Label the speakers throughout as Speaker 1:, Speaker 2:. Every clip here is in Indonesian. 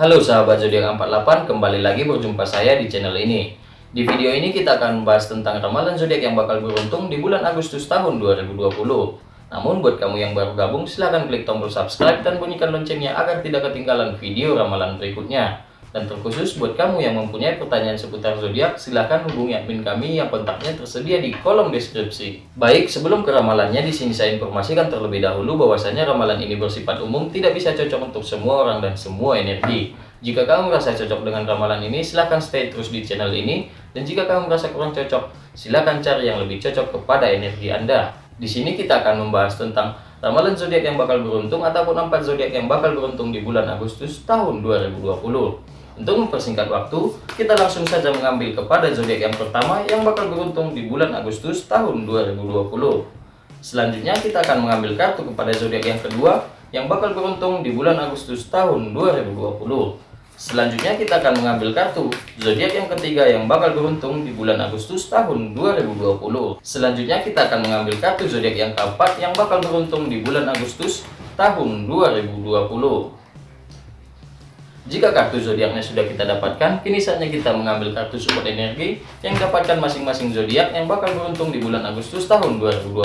Speaker 1: Halo sahabat zodiak 48, kembali lagi berjumpa saya di channel ini. Di video ini kita akan membahas tentang ramalan zodiak yang bakal beruntung di bulan Agustus tahun 2020. Namun buat kamu yang baru gabung silahkan klik tombol subscribe dan bunyikan loncengnya agar tidak ketinggalan video ramalan berikutnya. Dan terkhusus buat kamu yang mempunyai pertanyaan seputar zodiak, silahkan hubungi admin kami yang kontaknya tersedia di kolom deskripsi. Baik, sebelum ke ramalannya, di sini saya informasikan terlebih dahulu bahwasanya ramalan ini bersifat umum, tidak bisa cocok untuk semua orang dan semua energi. Jika kamu merasa cocok dengan ramalan ini, silahkan stay terus di channel ini. Dan jika kamu merasa kurang cocok, silahkan cari yang lebih cocok kepada energi Anda. Di sini kita akan membahas tentang ramalan zodiak yang bakal beruntung ataupun empat zodiak yang bakal beruntung di bulan Agustus tahun 2020. Untuk mempersingkat waktu, kita langsung saja mengambil kepada zodiak yang pertama yang bakal beruntung di bulan Agustus tahun 2020. Selanjutnya kita akan mengambil kartu kepada zodiak yang kedua yang bakal beruntung di bulan Agustus tahun 2020. Selanjutnya kita akan mengambil kartu zodiak yang ketiga yang bakal beruntung di bulan Agustus tahun 2020. Selanjutnya kita akan mengambil kartu zodiak yang keempat yang bakal beruntung di bulan Agustus tahun 2020. Jika kartu zodiaknya sudah kita dapatkan, kini saatnya kita mengambil kartu support energi yang dapatkan masing-masing zodiak yang bakal beruntung di bulan Agustus tahun 2020.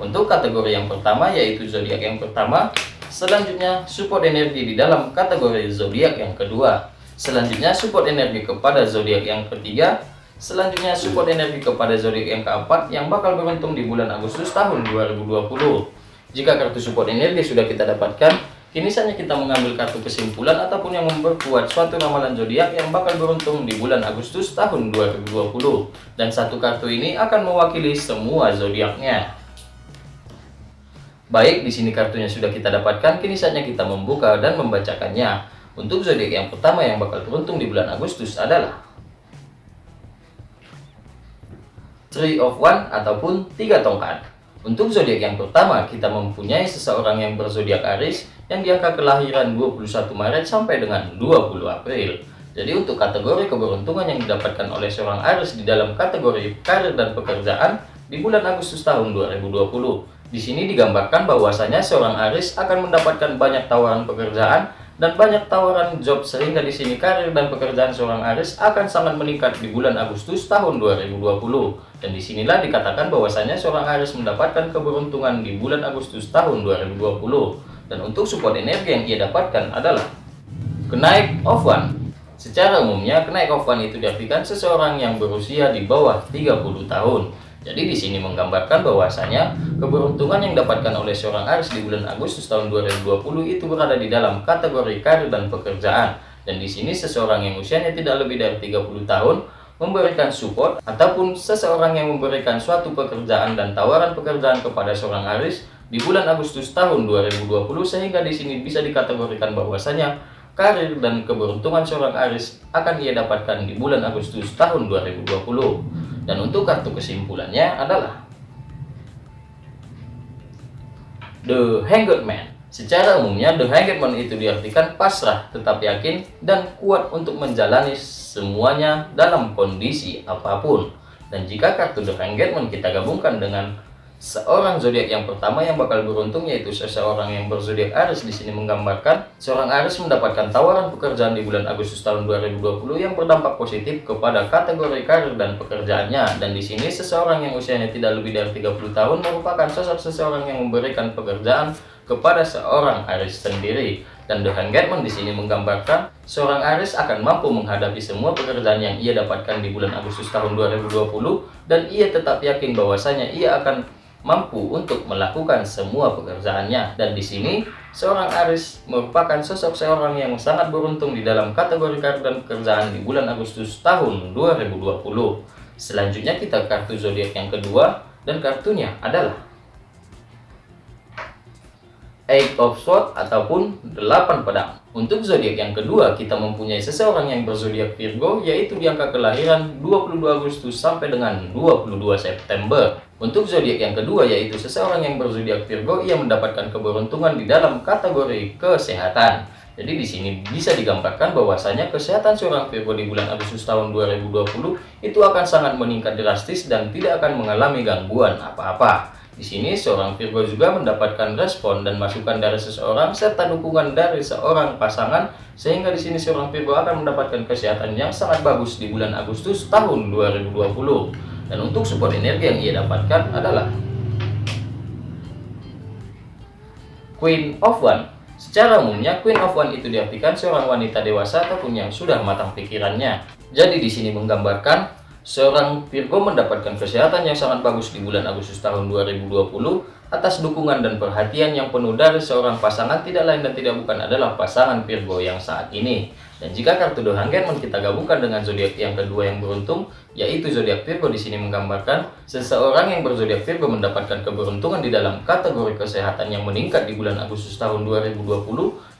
Speaker 1: Untuk kategori yang pertama yaitu zodiak yang pertama, selanjutnya support energi di dalam kategori zodiak yang kedua. Selanjutnya support energi kepada zodiak yang ketiga, selanjutnya support energi kepada zodiak yang keempat yang bakal beruntung di bulan Agustus tahun 2020. Jika kartu support energi sudah kita dapatkan, Kini saatnya kita mengambil kartu kesimpulan ataupun yang memperkuat suatu ramalan zodiak yang bakal beruntung di bulan Agustus tahun 2020. Dan satu kartu ini akan mewakili semua zodiaknya. Baik, di sini kartunya sudah kita dapatkan, kini saatnya kita membuka dan membacakannya. Untuk zodiak yang pertama yang bakal beruntung di bulan Agustus adalah Three of One ataupun tiga tongkat. Untuk zodiak yang pertama, kita mempunyai seseorang yang berzodiak Aries yang di angka kelahiran 21 Maret sampai dengan 20 April. Jadi untuk kategori keberuntungan yang didapatkan oleh seorang Aries di dalam kategori karir dan pekerjaan di bulan Agustus tahun 2020. Di sini digambarkan bahwasanya seorang Aries akan mendapatkan banyak tawaran pekerjaan dan banyak tawaran job sehingga di sini karir dan pekerjaan seorang Aris akan sangat meningkat di bulan Agustus tahun 2020 dan di sinilah dikatakan bahwasanya seorang Aris mendapatkan keberuntungan di bulan Agustus tahun 2020 dan untuk support energi yang ia dapatkan adalah kenaik one secara umumnya kenaik one itu diartikan seseorang yang berusia di bawah 30 tahun jadi di sini menggambarkan bahwasanya keberuntungan yang dapatkan oleh seorang Aries di bulan Agustus tahun 2020 itu berada di dalam kategori karir dan pekerjaan. Dan di sini seseorang yang usianya tidak lebih dari 30 tahun memberikan support ataupun seseorang yang memberikan suatu pekerjaan dan tawaran pekerjaan kepada seorang Aries di bulan Agustus tahun 2020 sehingga di sini bisa dikategorikan bahwasanya karir dan keberuntungan seorang Aries akan ia dapatkan di bulan Agustus tahun 2020. Dan untuk kartu kesimpulannya adalah The Hanged Man. Secara umumnya, The Hanged Man itu diartikan pasrah, tetap yakin, dan kuat untuk menjalani semuanya dalam kondisi apa pun. Dan jika kartu The Hanged Man kita gabungkan dengan Seorang zodiak yang pertama yang bakal beruntung yaitu seseorang yang berzodiak Aries di sini menggambarkan seorang Aries mendapatkan tawaran pekerjaan di bulan Agustus tahun 2020 yang berdampak positif kepada kategori karir dan pekerjaannya. Dan di sini seseorang yang usianya tidak lebih dari 30 tahun merupakan sosok seseorang yang memberikan pekerjaan kepada seorang Aries sendiri. Dan The Hangman di sini menggambarkan seorang Aries akan mampu menghadapi semua pekerjaan yang ia dapatkan di bulan Agustus tahun 2020 dan ia tetap yakin bahwasanya ia akan mampu untuk melakukan semua pekerjaannya. Dan di sini, seorang Aris merupakan sosok seorang yang sangat beruntung di dalam kategori karir dan pekerjaan di bulan Agustus tahun 2020. Selanjutnya kita kartu zodiak yang kedua dan kartunya adalah Eight of Swords ataupun 8 pedang. Untuk zodiak yang kedua, kita mempunyai seseorang yang berzodiak Virgo yaitu di angka kelahiran 22 Agustus sampai dengan 22 September. Untuk zodiak yang kedua yaitu seseorang yang berzodiak Virgo ia mendapatkan keberuntungan di dalam kategori kesehatan. Jadi di sini bisa digambarkan bahwasanya kesehatan seorang Virgo di bulan Agustus tahun 2020 itu akan sangat meningkat drastis dan tidak akan mengalami gangguan apa-apa. Di sini seorang Virgo juga mendapatkan respon dan masukan dari seseorang serta dukungan dari seorang pasangan sehingga di sini seorang Virgo akan mendapatkan kesehatan yang sangat bagus di bulan Agustus tahun 2020. Dan untuk support energi yang ia dapatkan adalah Queen of One. Secara umumnya Queen of One itu diartikan seorang wanita dewasa ataupun yang sudah matang pikirannya. Jadi di sini menggambarkan Seorang Virgo mendapatkan kesehatan yang sangat bagus di bulan Agustus tahun 2020 atas dukungan dan perhatian yang penuh dari seorang pasangan tidak lain dan tidak bukan adalah pasangan Virgo yang saat ini. Dan jika kartu The Hangman kita gabungkan dengan zodiak yang kedua yang beruntung, yaitu zodiak Virgo di sini menggambarkan seseorang yang berzodiak Virgo mendapatkan keberuntungan di dalam kategori kesehatan yang meningkat di bulan Agustus tahun 2020,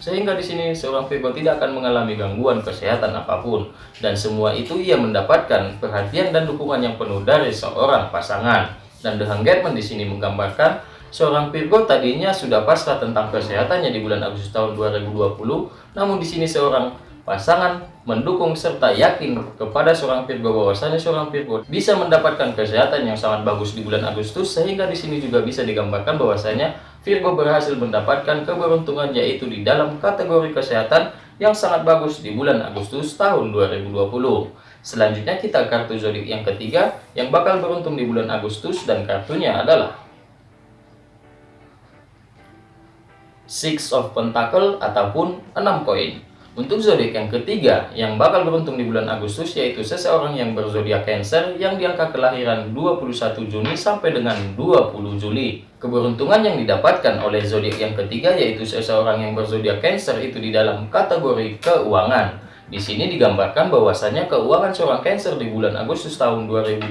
Speaker 1: sehingga di sini seorang Virgo tidak akan mengalami gangguan kesehatan apa pun. Dan semua itu ia mendapatkan perhatian dan dukungan yang penuh dari seorang pasangan. Dan The Hangman di sini menggambarkan Seorang Virgo tadinya sudah pasrah tentang kesehatannya di bulan Agustus tahun 2020, namun di sini seorang pasangan mendukung serta yakin kepada seorang Virgo bahwasanya seorang Virgo bisa mendapatkan kesehatan yang sangat bagus di bulan Agustus sehingga di sini juga bisa digambarkan bahwasanya Virgo berhasil mendapatkan keberuntungan yaitu di dalam kategori kesehatan yang sangat bagus di bulan Agustus tahun 2020. Selanjutnya kita kartu zodiak yang ketiga yang bakal beruntung di bulan Agustus dan kartunya adalah Six of Pentacle ataupun 6 koin. Untuk zodiak yang ketiga yang bakal beruntung di bulan Agustus yaitu seseorang yang berzodiak Cancer yang diangka kelahiran 21 Juni sampai dengan 20 Juli. Keberuntungan yang didapatkan oleh zodiak yang ketiga yaitu seseorang yang berzodiak Cancer itu di dalam kategori keuangan. Di sini digambarkan bahwasanya keuangan seorang Cancer di bulan Agustus tahun 2020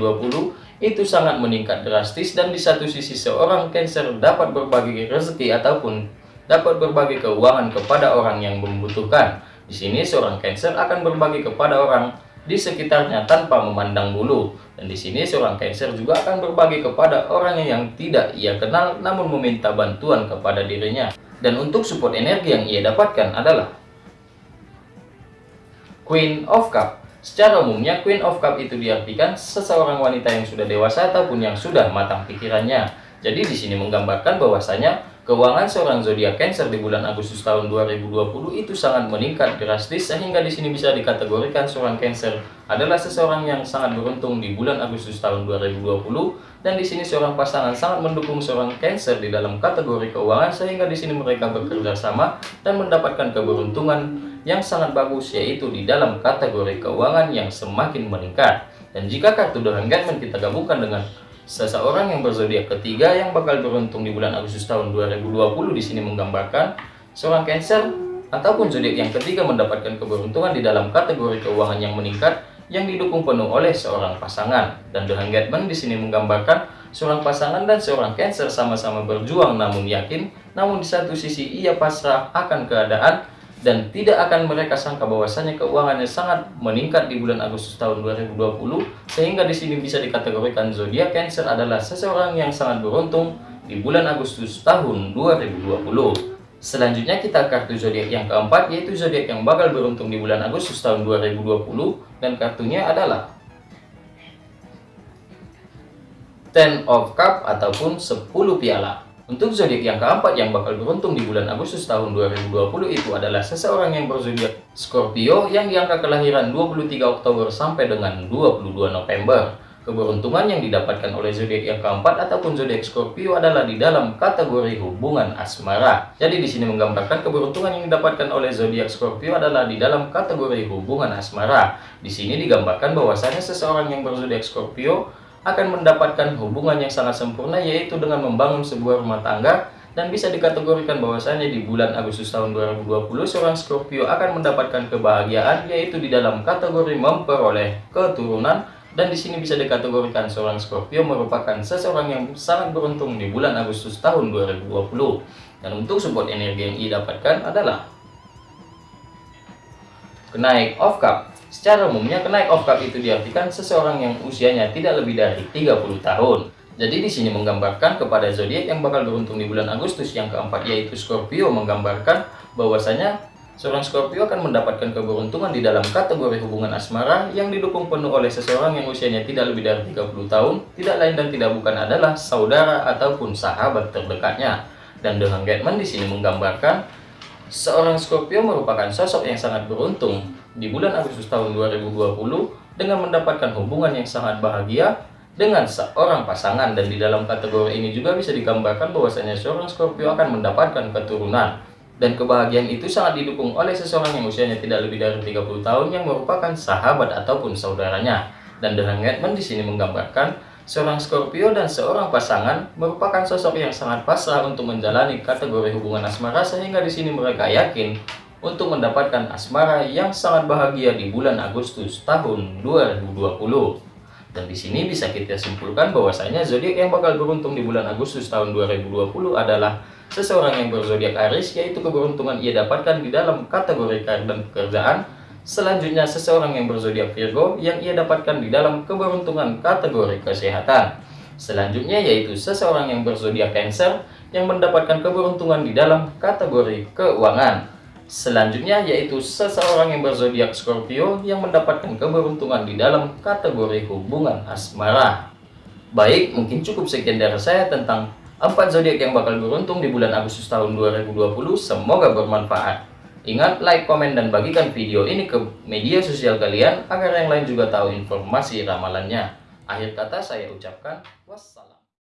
Speaker 1: itu sangat meningkat drastis dan di satu sisi seorang Cancer dapat berbagi rezeki ataupun dapat berbagi keuangan kepada orang yang membutuhkan. Di sini seorang Cancer akan berbagi kepada orang di sekitarnya tanpa memandang bulu. Dan di sini seorang Cancer juga akan berbagi kepada orang yang tidak ia kenal namun meminta bantuan kepada dirinya. Dan untuk support energi yang ia dapatkan adalah Queen of Cup. Secara umumnya Queen of Cup itu diartikan seseorang wanita yang sudah dewasa ataupun yang sudah matang pikirannya. Jadi di sini menggambarkan bahwasanya Keuangan seorang zodiak Cancer di bulan Agustus tahun 2020 itu sangat meningkat drastis sehingga di sini bisa dikategorikan seorang Cancer adalah seseorang yang sangat beruntung di bulan Agustus tahun 2020 dan di sini seorang pasangan sangat mendukung seorang Cancer di dalam kategori keuangan sehingga di sini mereka bekerja sama dan mendapatkan keberuntungan yang sangat bagus yaitu di dalam kategori keuangan yang semakin meningkat. Dan jika kartu The kita gabungkan dengan Seseorang yang berzodiak ketiga yang bakal beruntung di bulan Agustus tahun 2020 di sini menggambarkan seorang Cancer ataupun zodiak yang ketiga mendapatkan keberuntungan di dalam kategori keuangan yang meningkat yang didukung penuh oleh seorang pasangan. Dan The Hangman di sini menggambarkan seorang pasangan dan seorang Cancer sama-sama berjuang namun yakin, namun di satu sisi ia pasrah akan keadaan dan tidak akan mereka sangka bahwasanya keuangannya sangat meningkat di bulan Agustus tahun 2020 sehingga di sini bisa dikategorikan zodiak Cancer adalah seseorang yang sangat beruntung di bulan Agustus tahun 2020. Selanjutnya kita kartu zodiak yang keempat yaitu zodiak yang bakal beruntung di bulan Agustus tahun 2020 dan kartunya adalah Ten of Cup ataupun 10 piala. Untuk zodiak yang keempat yang bakal beruntung di bulan Agustus tahun 2020 itu adalah seseorang yang berzodiak Scorpio yang diangka kelahiran 23 Oktober sampai dengan 22 November. Keberuntungan yang didapatkan oleh zodiak yang keempat ataupun zodiak Scorpio adalah di dalam kategori hubungan asmara. Jadi di sini menggambarkan keberuntungan yang didapatkan oleh zodiak Scorpio adalah di dalam kategori hubungan asmara. Di sini digambarkan bahwasanya seseorang yang berzodiak Scorpio akan mendapatkan hubungan yang sangat sempurna yaitu dengan membangun sebuah rumah tangga dan bisa dikategorikan bahwasanya di bulan Agustus tahun 2020 seorang Scorpio akan mendapatkan kebahagiaan yaitu di dalam kategori memperoleh keturunan. Dan di sini bisa dikategorikan seorang Scorpio merupakan seseorang yang sangat beruntung di bulan Agustus tahun 2020 dan untuk support energi yang ia dapatkan adalah kenaik of cup Secara umumnya, kenaik of cup itu diartikan seseorang yang usianya tidak lebih dari 30 tahun. Jadi di sini menggambarkan kepada zodiak yang bakal beruntung di bulan Agustus yang keempat yaitu Scorpio menggambarkan bahwasanya Seorang Scorpio akan mendapatkan keberuntungan di dalam kategori hubungan asmara yang didukung penuh oleh seseorang yang usianya tidak lebih dari 30 tahun, tidak lain dan tidak bukan adalah saudara ataupun sahabat terdekatnya. Dan dengan Getman di sini menggambarkan seorang Scorpio merupakan sosok yang sangat beruntung di bulan Agustus tahun 2020 dengan mendapatkan hubungan yang sangat bahagia dengan seorang pasangan. Dan di dalam kategori ini juga bisa digambarkan bahwasanya seorang Scorpio akan mendapatkan keturunan. Dan kebahagiaan itu sangat didukung oleh seseorang yang usianya tidak lebih dari 30 tahun yang merupakan sahabat ataupun saudaranya. Dan dengan Getman di sini menggambarkan seorang Scorpio dan seorang pasangan merupakan sosok yang sangat pasrah untuk menjalani kategori hubungan asmara sehingga di sini mereka yakin untuk mendapatkan asmara yang sangat bahagia di bulan Agustus tahun 2020. Dan di sini bisa kita simpulkan bahwasanya zodiak yang bakal beruntung di bulan Agustus tahun 2020 adalah seseorang yang berzodiak Aries yaitu keberuntungan ia dapatkan di dalam kategori karir dan pekerjaan. Selanjutnya seseorang yang berzodiak Virgo yang ia dapatkan di dalam keberuntungan kategori kesehatan. Selanjutnya yaitu seseorang yang berzodiak Cancer yang mendapatkan keberuntungan di dalam kategori keuangan. Selanjutnya yaitu seseorang yang berzodiak Scorpio yang mendapatkan keberuntungan di dalam kategori hubungan asmara. Baik, mungkin cukup sekian dari saya tentang empat zodiak yang bakal beruntung di bulan Agustus tahun 2020. Semoga bermanfaat. Ingat, like, komen, dan bagikan video ini ke media sosial kalian agar yang lain juga tahu informasi ramalannya. Akhir kata saya ucapkan wassalam.